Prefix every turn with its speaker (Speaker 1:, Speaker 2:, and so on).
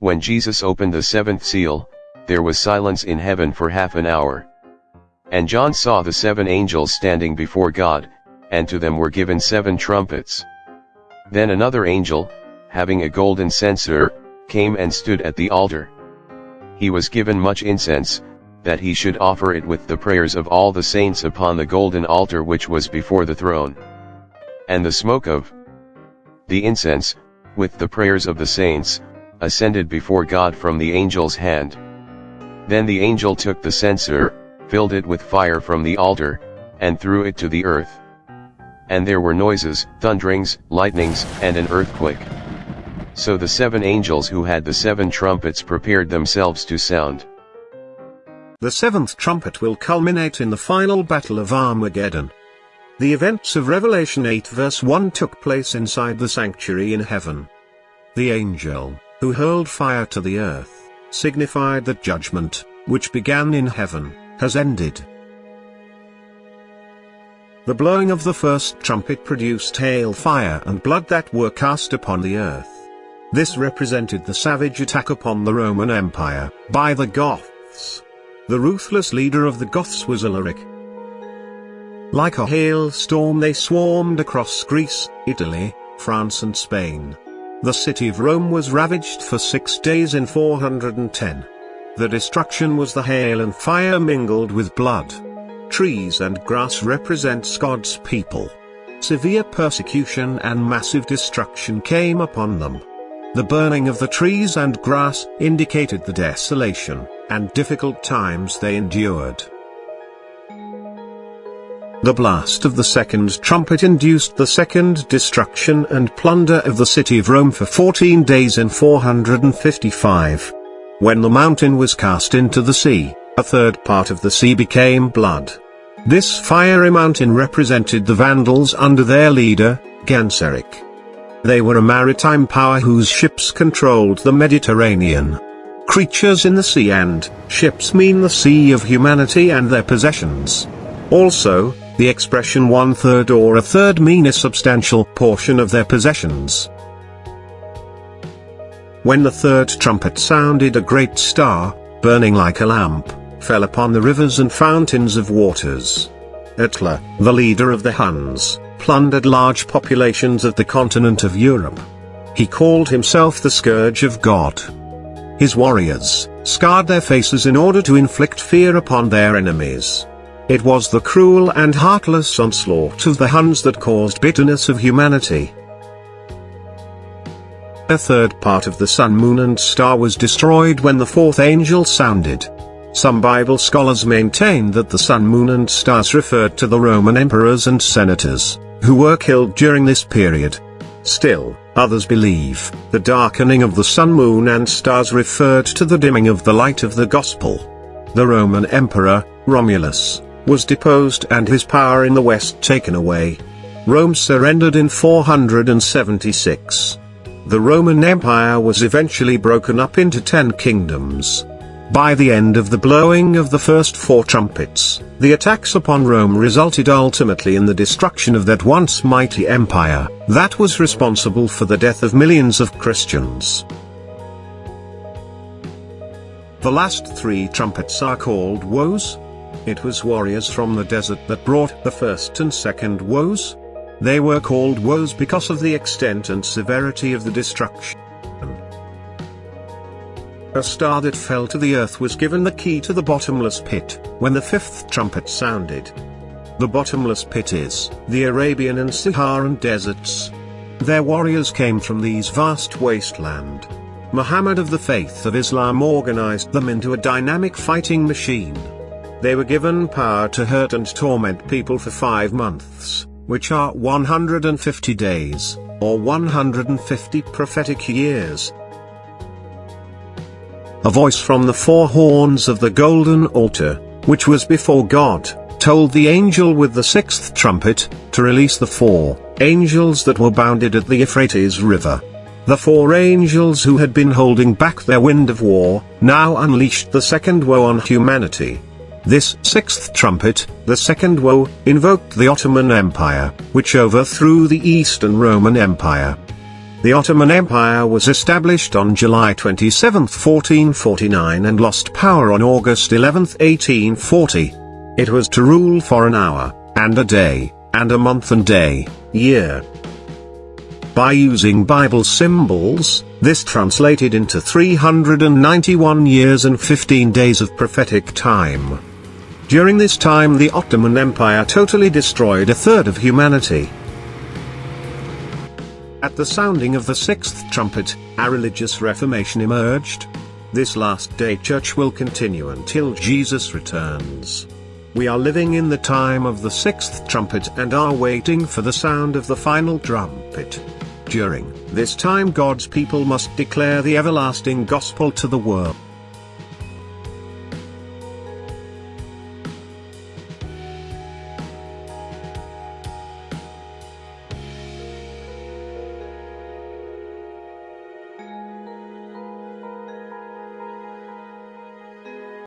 Speaker 1: When Jesus opened the seventh seal, there was silence in heaven for half an hour. And John saw the seven angels standing before God, and to them were given seven trumpets. Then another angel, having a golden censer, came and stood at the altar. He was given much incense, that he should offer it with the prayers of all the saints upon the golden altar which was before the throne. And the smoke of the incense, with the prayers of the saints, ascended before God from the angel's hand. Then the angel took the censer, filled it with fire from the altar, and threw it to the earth. And there were noises, thunderings, lightnings, and an earthquake. So the seven angels who had the seven trumpets prepared themselves to sound.
Speaker 2: The seventh trumpet will culminate in the final battle of Armageddon. The events of Revelation 8 verse 1 took place inside the sanctuary in heaven. The angel, who hurled fire to the earth, signified that judgment, which began in heaven, has ended. The blowing of the first trumpet produced hail fire and blood that were cast upon the earth. This represented the savage attack upon the Roman Empire, by the Goths. The ruthless leader of the Goths was Alaric. Like a hailstorm they swarmed across Greece, Italy, France and Spain. The city of Rome was ravaged for six days in 410. The destruction was the hail and fire mingled with blood. Trees and grass represents God's people. Severe persecution and massive destruction came upon them. The burning of the trees and grass indicated the desolation and difficult times they endured. The blast of the second trumpet induced the second destruction and plunder of the city of Rome for 14 days in 455. When the mountain was cast into the sea, a third part of the sea became blood. This fiery mountain represented the Vandals under their leader, Genseric. They were a maritime power whose ships controlled the Mediterranean. Creatures in the sea and ships mean the sea of humanity and their possessions. Also, the expression one-third or a third mean a substantial portion of their possessions. When the third trumpet sounded a great star, burning like a lamp, fell upon the rivers and fountains of waters. Attila, the leader of the Huns, plundered large populations of the continent of Europe. He called himself the Scourge of God. His warriors, scarred their faces in order to inflict fear upon their enemies. It was the cruel and heartless onslaught of the Huns that caused bitterness of humanity. A third part of the sun, moon and star was destroyed when the fourth angel sounded. Some Bible scholars maintain that the sun, moon and stars referred to the Roman emperors and senators, who were killed during this period. Still, others believe, the darkening of the sun, moon and stars referred to the dimming of the light of the gospel. The Roman emperor, Romulus, was deposed and his power in the west taken away. Rome surrendered in 476. The Roman Empire was eventually broken up into ten kingdoms. By the end of the blowing of the first four trumpets, the attacks upon Rome resulted ultimately in the destruction of that once mighty empire, that was responsible for the death of millions of Christians. The last three trumpets are called woes. It was warriors from the desert that brought the first and second woes, they were called woes because of the extent and severity of the destruction. A star that fell to the earth was given the key to the bottomless pit, when the fifth trumpet sounded. The bottomless pit is, the Arabian and Saharan deserts. Their warriors came from these vast wasteland. Muhammad of the faith of Islam organized them into a dynamic fighting machine. They were given power to hurt and torment people for five months which are 150 days, or 150 prophetic years. A voice from the four horns of the golden altar, which was before God, told the angel with the sixth trumpet, to release the four angels that were bounded at the Euphrates River. The four angels who had been holding back their wind of war, now unleashed the second woe on humanity. This sixth trumpet, the second woe, invoked the Ottoman Empire, which overthrew the Eastern Roman Empire. The Ottoman Empire was established on July 27, 1449 and lost power on August 11, 1840. It was to rule for an hour, and a day, and a month and day, year. By using Bible symbols, this translated into 391 years and 15 days of prophetic time. During this time the Ottoman Empire totally destroyed a third of humanity. At the sounding of the sixth trumpet, a religious reformation emerged. This last day church will continue until Jesus returns. We are living in the time of the sixth trumpet and are waiting for the sound of the final trumpet. During this time God's people must declare the everlasting gospel to the world.